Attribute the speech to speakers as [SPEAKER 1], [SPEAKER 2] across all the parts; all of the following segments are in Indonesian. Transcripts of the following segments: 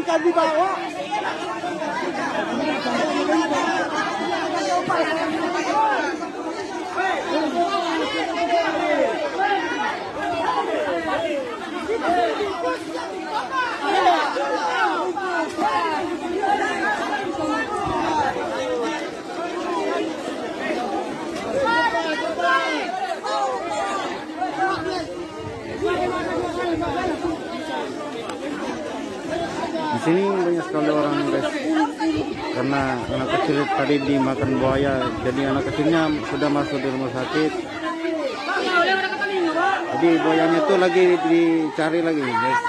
[SPEAKER 1] nggak mau di
[SPEAKER 2] sini banyak sekali orang guys. Karena anak kecil tadi dimakan buaya, jadi anak kecilnya sudah masuk di rumah sakit. Jadi buayanya itu lagi dicari lagi guys.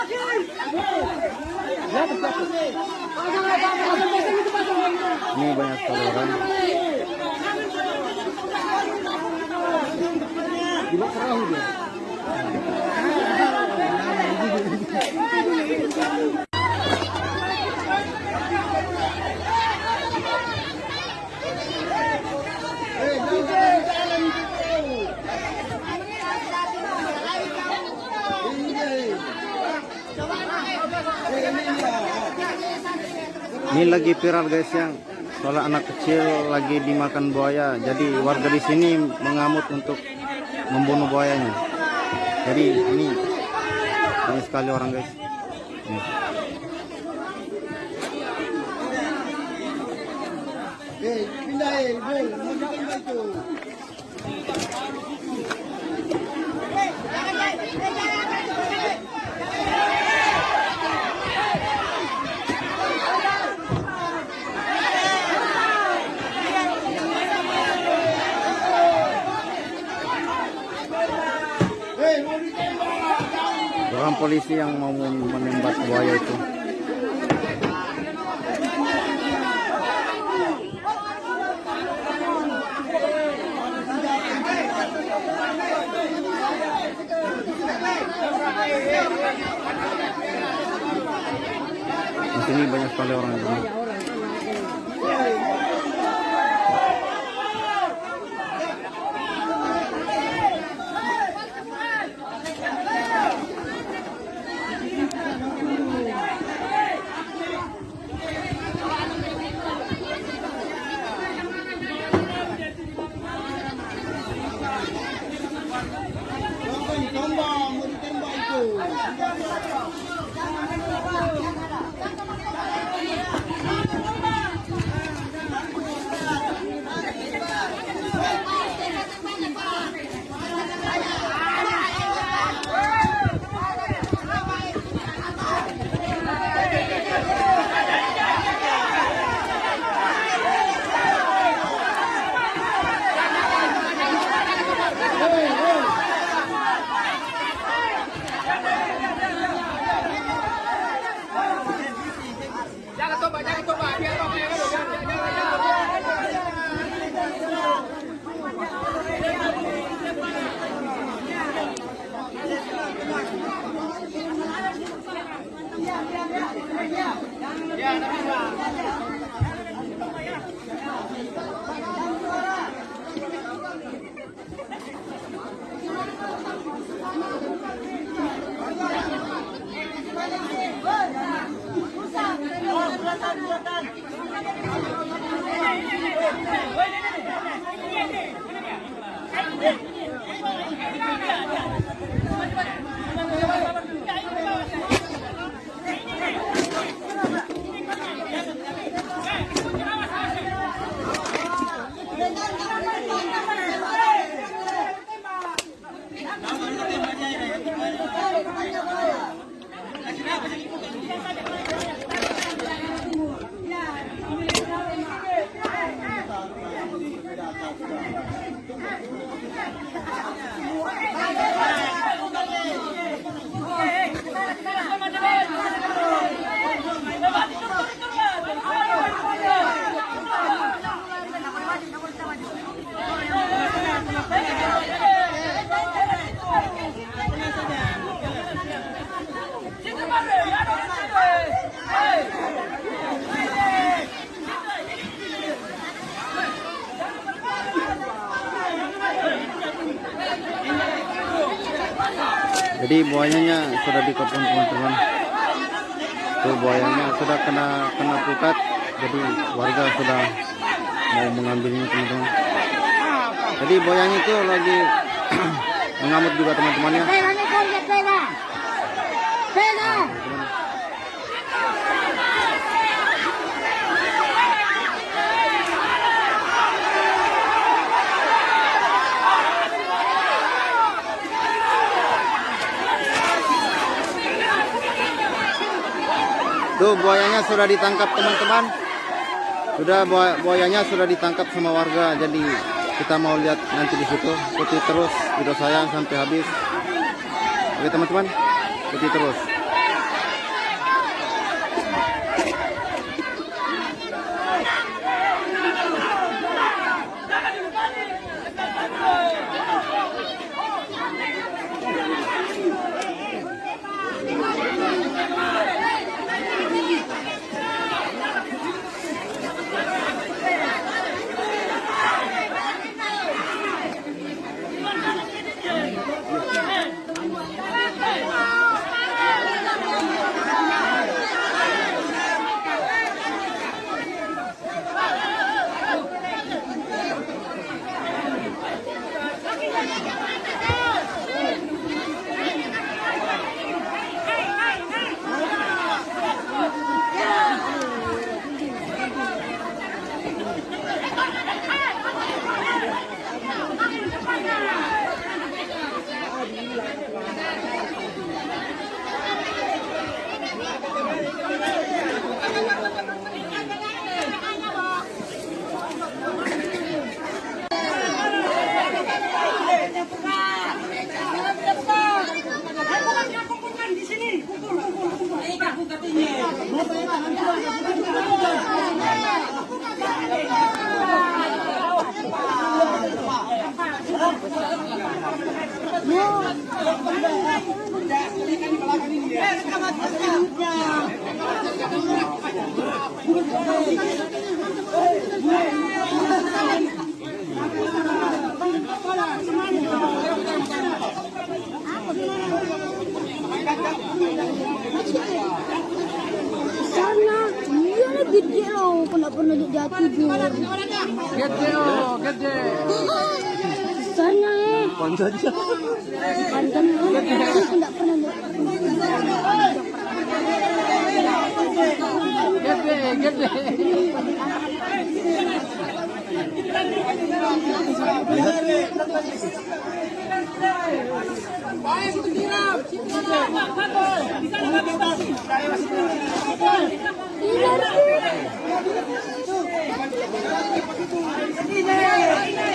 [SPEAKER 2] Ini banyak sekali orang. Ini lagi viral guys yang soal anak kecil lagi dimakan buaya. Jadi warga di sini mengamuk untuk membunuh buayanya. Jadi ini banyak sekali orang guys. Nih.
[SPEAKER 1] Eh, pindahin, Bol. Makan itu. Eh, mau ditembak.
[SPEAKER 2] Orang polisi yang mau menembak buaya itu. Di sini banyak sekali orang di
[SPEAKER 1] ਕਰੂਗਾ Thank you.
[SPEAKER 2] Jadi buayanya sudah dikepung teman-teman. Tuh buayanya sudah kena kena pukat. Jadi warga sudah mau mengambilnya teman-teman. Jadi buayanya itu lagi mengamut juga teman-temannya. Tuh buayanya sudah ditangkap teman-teman. Sudah buay- buayanya sudah ditangkap sama warga. Jadi kita mau lihat nanti di situ. Ikuti terus video saya sampai habis. Oke teman-teman, ikuti terus.
[SPEAKER 3] Gede loh. Kena pernah jatuh juga.
[SPEAKER 1] Gede oh, gede.
[SPEAKER 3] Sana eh. Pantan. Pantan. Aku tidak pernah
[SPEAKER 1] Gede, gede.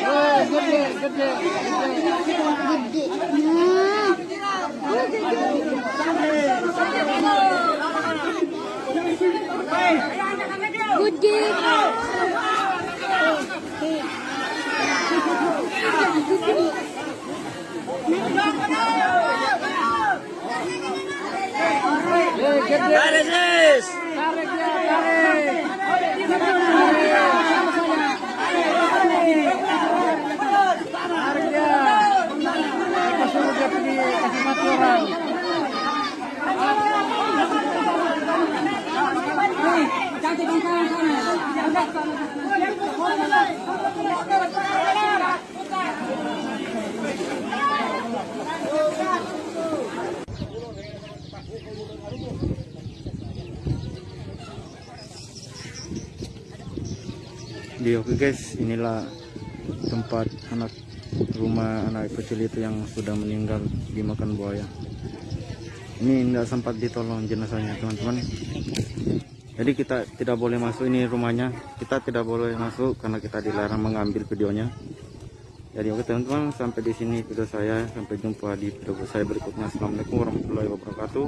[SPEAKER 1] Oh, gede, gede.
[SPEAKER 3] gede. Nah. Gede.
[SPEAKER 1] Eh, gede. Tarik tarik. Tarik
[SPEAKER 2] Di oke guys, inilah tempat anak rumah anak kecil itu yang sudah meninggal dimakan buaya. Ini tidak sempat ditolong jenazahnya teman-teman. Jadi kita tidak boleh masuk ini rumahnya. Kita tidak boleh masuk karena kita dilarang mengambil videonya. Jadi oke teman-teman sampai di sini video saya. Sampai jumpa di video saya berikutnya. Assalamualaikum warahmatullahi wabarakatuh.